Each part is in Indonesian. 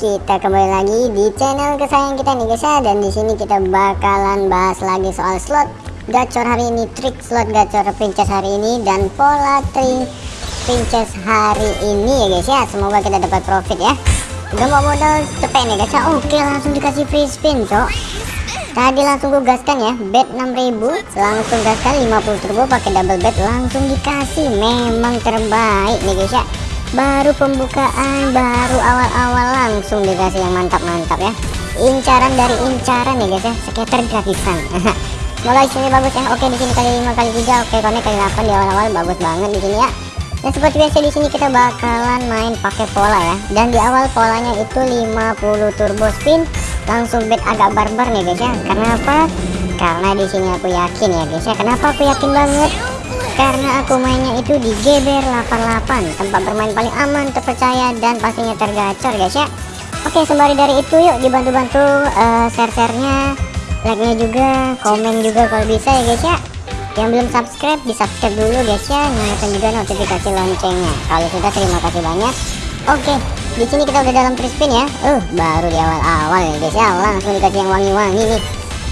kita kembali lagi di channel kesayangan kita nih guys ya. Dan di sini kita bakalan bahas lagi soal slot gacor hari ini trik slot gacor princess hari ini dan pola trik princess hari ini ya guys ya. Semoga kita dapat profit ya. Udah mau modal cepet nih guys ya. Oke langsung dikasih free spin cok. Tadi langsung gue gaskan ya. Bet 6000 langsung gaskan 50 turbo pakai double bet langsung dikasih. Memang terbaik nih guys ya baru pembukaan baru awal-awal langsung dikasih yang mantap-mantap ya. Incaran dari incaran nih guys ya. Skater gratisan. Mulai sini bagus ya. Oke di sini kali 5 kali 3 oke konek kali 8 di awal-awal bagus banget di sini ya. Dan seperti biasa di sini kita bakalan main pakai pola ya. Dan di awal polanya itu 50 turbo spin. Langsung bet agak barbar nih guys ya. Karena apa? Karena di sini aku yakin ya guys ya. Kenapa aku yakin banget karena aku mainnya itu di GBR 88 tempat bermain paling aman terpercaya dan pastinya tergacor guys ya. Oke sembari dari itu yuk dibantu-bantu uh, share-sharenya like-nya juga komen juga kalau bisa ya guys ya. Yang belum subscribe di subscribe dulu guys ya. Nyalakan juga notifikasi loncengnya. Kalau sudah terima kasih banyak. Oke di sini kita udah dalam free spin ya. Uh baru di awal-awal ya guys ya. Langsung dikasih yang wangi-wangi nih.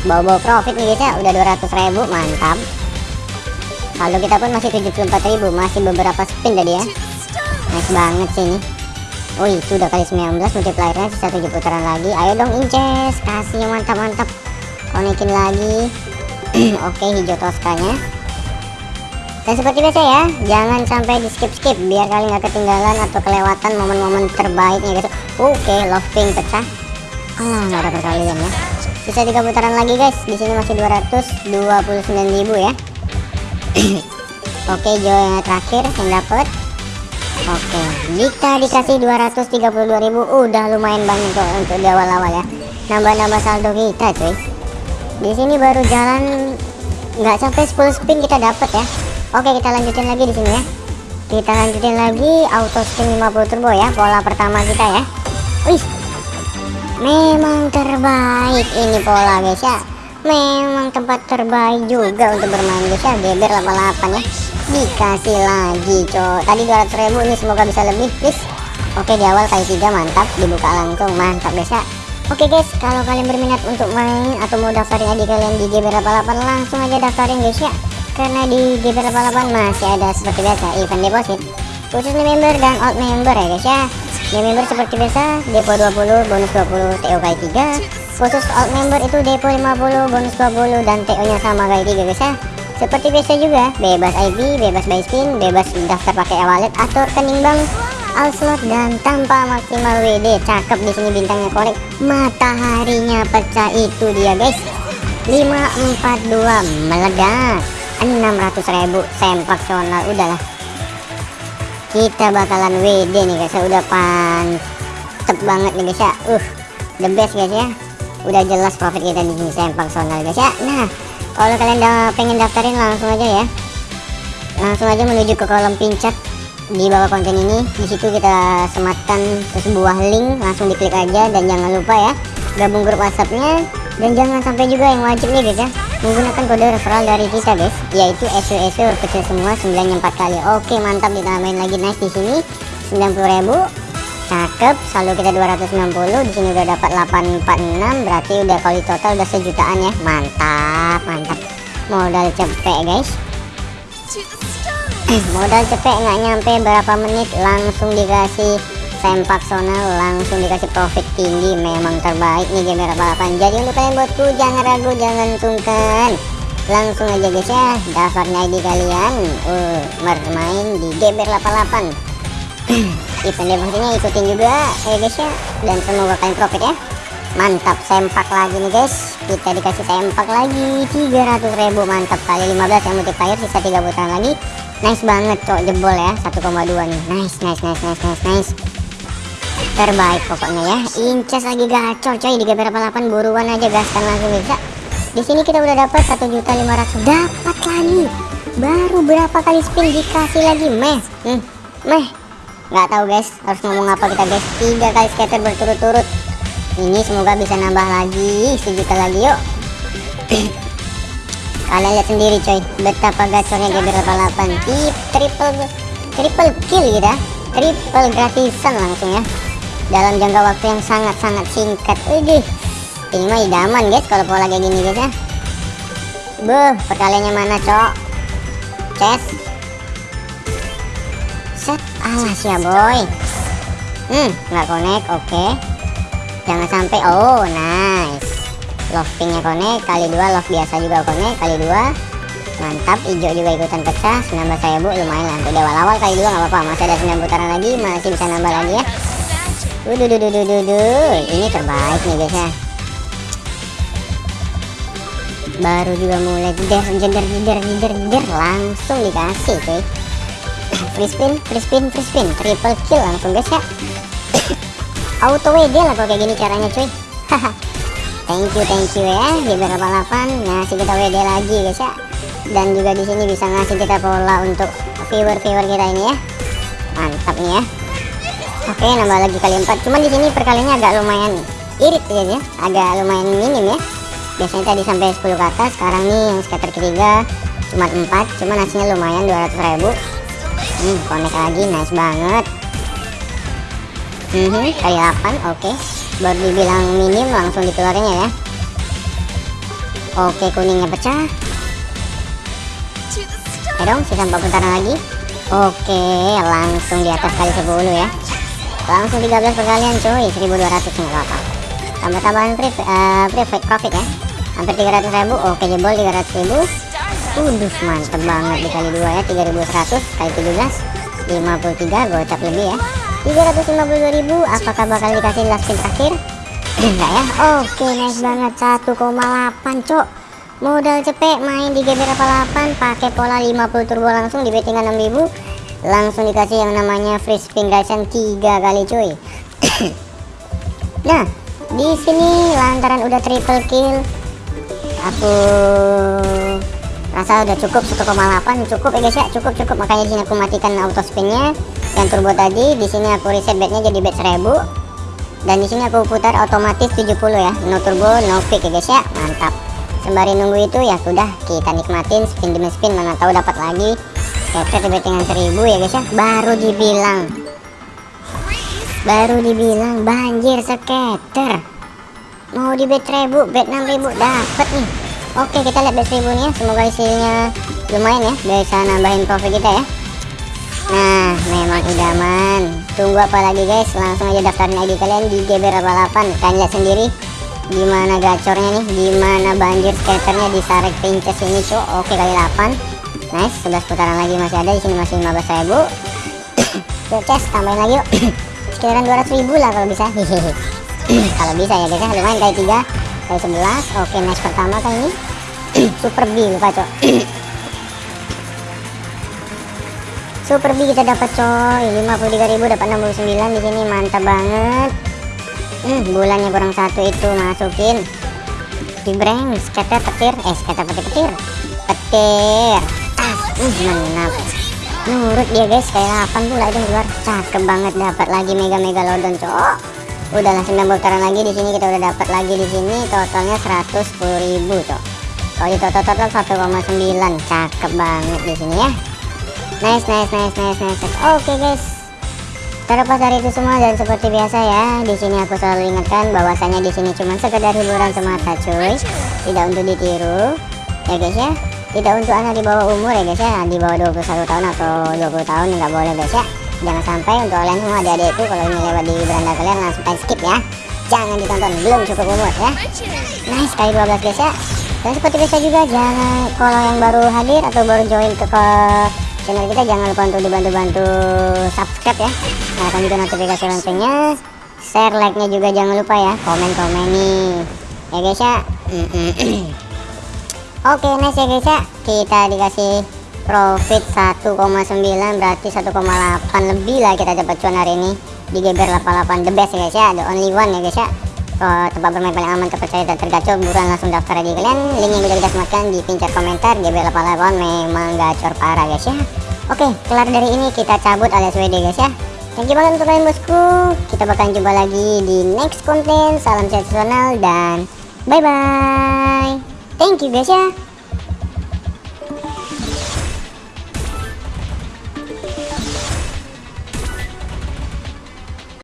Bawa-bawa profit nih guys ya. Udah 200.000 mantap Saldo kita pun masih 74.000 masih beberapa spin tadi ya. Nice banget sih ini. Wih sudah kali 19 multipliernya sisa 7 putaran lagi. Ayo dong inces. Kasih mantap-mantap konekin lagi. Oke hijau toskanya. Dan seperti biasa ya jangan sampai di skip-skip biar kalian nggak ketinggalan atau kelewatan momen-momen terbaiknya guys. Oke love pink pecah. Ah nggak ada perkalian ya. Sisa tiga putaran lagi guys. Di sini masih 229.000 ya Oke Jo yang terakhir yang dapat Oke jika dikasih 232.000 udah lumayan banyak kok untuk di awal-awal ya. Nambah-nambah saldo kita cuy. Di sini baru jalan nggak sampai 10 spin kita dapat ya. Oke kita lanjutin lagi di sini ya. Kita lanjutin lagi auto spin 50 turbo ya pola pertama kita ya. Wih memang terbaik ini pola guys ya memang tempat terbaik juga untuk bermain guys ya geber 88 ya. Dikasih lagi cok. Tadi 200 ribu ini semoga bisa lebih please. Oke di awal kali tiga mantap. Dibuka langsung mantap guys ya. Oke guys kalau kalian berminat untuk main atau mau daftarin aja kalian di geber 88 langsung aja daftarin guys ya. Karena di geber 88 masih ada seperti biasa event deposit. Khusus member dan out member ya guys ya. New member seperti biasa depo 20 bonus 20 TO kali 3 khusus alt member itu depo 50 bonus 20 dan TO nya sama kayak tiga guys ya. Seperti biasa juga bebas IP bebas buy spin bebas daftar pakai e-wallet atau rekening bank. All slot dan tanpa maksimal WD cakep di sini bintangnya korek. Mataharinya pecah itu dia guys. 542 meledak. 600.000 sempak sonal udahlah. Kita bakalan WD nih guys ya. Udah pantep banget nih guys ya. Uh the best guys ya udah jelas profit kita di sini sempak sonal guys ya. Nah kalau kalian udah pengen daftarin langsung aja ya. Langsung aja menuju ke kolom pincat di bawah konten ini. Di situ kita sematkan sebuah link langsung diklik aja dan jangan lupa ya gabung grup whatsappnya. Dan jangan sampai juga yang wajib nih guys ya menggunakan kode referral dari kita guys yaitu SU kecil semua 94 kali. Oke mantap ditambahin lagi. Nice di sini 90.000 cakep saldo kita 260 di sini udah dapat 846 berarti udah kali total udah sejutaan ya. Mantap mantap. Modal cepet guys. Modal cepet nggak nyampe berapa menit langsung dikasih sempak sonal langsung dikasih profit tinggi memang terbaik nih game 88 jadi untuk kalian bosku jangan ragu jangan sungkan. Langsung aja guys ya. Daftarnya ID kalian uh, bermain di GBR 88 event demonya ikutin juga ya guys ya. Dan semoga kalian profit ya. Mantap sempak lagi nih guys. Kita dikasih sempak lagi 300.000 mantap kali 15 yang multiplier sisa 3 putaran lagi. Nice banget cok jebol ya. 1,2 nih. Nice nice nice nice nice nice. Terbaik pokoknya ya. Incas lagi gacor coy. Di beberapa 8 buruan aja gaskan langsung bisa di sini kita udah dapat 1.500 dapat lagi. Baru berapa kali spin dikasih lagi meh. Hmm, meh nggak tahu guys. Harus ngomong apa kita guys. Tiga kali scatter berturut-turut. Ini semoga bisa nambah lagi sejuta lagi yuk. Kalian lihat sendiri coy. Betapa gacornya GB 88 Tip, triple triple kill gitu ya triple gratisan langsung ya. Dalam jangka waktu yang sangat-sangat singkat. Widih ini mah idaman guys kalau pola kayak gini guys ya. Beuh perkaliannya mana cok? Ces Set alas ya boy. Hmm. Nggak connect oke. Okay. Jangan sampai oh nice. Love pinknya connect kali dua love biasa juga connect kali dua. Mantap hijau juga ikutan pecah. 19 saya bu lumayan lah. Untuk awal-awal kali dua nggak apa-apa. Masih ada 9 putaran lagi masih bisa nambah lagi ya. Waduh, duh, duh, duh, duh, ini terbaik nih guys ya. Baru juga mulai jeder jeder jeder jeder jeder langsung dikasih cuy free spin free spin free spin triple kill langsung guys ya. Auto WD lah kalau kayak gini caranya cuy. Thank you thank you ya. Di berapa 8 ngasih kita WD lagi guys ya. Dan juga di sini bisa ngasih kita pola untuk viewer viewer kita ini ya. Mantap nih ya. Oke nambah lagi kali 4 cuman di sini perkaliannya agak lumayan irit ya, ya. Agak lumayan minim ya. Biasanya tadi sampai 10 ke atas sekarang nih yang scatter ketiga cuma 4 cuma hasilnya lumayan 200 ribu hmm connect lagi nice banget. Hmm, kali 8 oke. Okay. baru dibilang minim langsung dikeluarinnya ya oke okay, kuningnya pecah. Ya dong sisa 4 putaran lagi. Oke okay, langsung di atas kali 10 ya. Langsung 13 perkalian cuy. 1200 nggak apa-apa. Tambah-tambahan free, uh, free profit ya. Hampir 300 ribu. Oke jebol 300 ribu Udus mantep banget. Dikali dua ya 3100 kali 17 53 gocap lebih ya. 352 ribu apakah bakal dikasih last spin terakhir? Enggak ya? Oke nice banget 1,8 cok. Modal cepet main di GB 8 pakai pola 50 turbo langsung di betting 6000 langsung dikasih yang namanya free spin gasian 3 kali cuy. Nah di sini lantaran udah triple kill aku rasa udah cukup 1,8 cukup ya guys ya cukup cukup. Makanya di sini aku matikan auto spinnya dan turbo tadi. Di sini aku reset bednya jadi bed 1000 dan di sini aku putar otomatis 70 ya. No turbo no pick ya guys ya. Mantap. Sembari nunggu itu ya sudah kita nikmatin spin demi spin. Mana tahu dapat lagi. Scatter di bettingan 1000 ya guys ya. Baru dibilang. Baru dibilang banjir scatter. Mau di bet 1000 bet 6000 dapat nih oke kita lihat bet 1000 nih ya semoga isinya lumayan ya. Bisa nambahin profit kita ya. Nah memang idaman tunggu apa lagi guys? Langsung aja daftarin ID kalian di GB 88 kalian lihat sendiri gimana gacornya nih gimana banjir skaternya di Sarek Pinches ini cok oke kali 8 nice 11 putaran lagi masih ada. Di sini masih 15 ribu. Yuk ces tambahin lagi yuk. Sekitaran 200 ribu lah kalau bisa. Kalau bisa ya guys ya. Lumayan kali 3 kali 11 oke match pertama kali ini? Super B lupa cok. Super B kita dapat coy. 53.000 dapat 69 di sini mantap banget. Hmm, bulannya kurang satu itu masukin. Di breng scatter petir. Eh scatter petir petir. Petir. Tas hmm, menap nurut dia guys kayak 8 pula itu keluar. Cakep banget dapat lagi mega mega lodon cok udahlah 9 putaran lagi di sini kita udah dapat lagi di sini totalnya 110.000 cok. Kalau di total total 1,9 cakep banget di sini ya. Nice nice nice nice nice oke okay, guys. Terlepas dari itu semua dan seperti biasa ya di sini aku selalu ingatkan bahwasanya di sini cuma sekedar hiburan semata cuy. Tidak untuk ditiru ya guys ya. Tidak untuk anak di bawah umur ya guys ya. Di bawah 21 tahun atau 20 tahun nggak boleh guys ya jangan sampai untuk kalian semua adik-adikku kalau ini lewat di beranda kalian langsung kalian skip ya. Jangan ditonton belum cukup umur ya. Nice kali 12 guys ya dan seperti biasa juga jangan kalau yang baru hadir atau baru join ke, channel kita jangan lupa untuk dibantu-bantu subscribe ya. Nyalakan juga notifikasi loncengnya. Share like nya juga jangan lupa ya. Komen-komen nih ya guys ya. Oke okay, nice ya guys ya. Kita dikasih profit 1,9 berarti 1,8 lebih lah kita dapat cuan hari ini. Di GBR 88 the best ya guys ya. The only one ya guys ya. Oh, tempat bermain paling aman terpercaya dan tergacor buruan langsung daftar aja kalian. Link yang udah kita sematkan di pincir komentar. GBR 88 memang gacor parah guys ya. Oke kelar dari ini kita cabut alias WD guys ya. Thank you banget untuk kalian bosku. Kita bakalan jumpa lagi di next konten. Salam sensasional dan bye bye thank you guys ya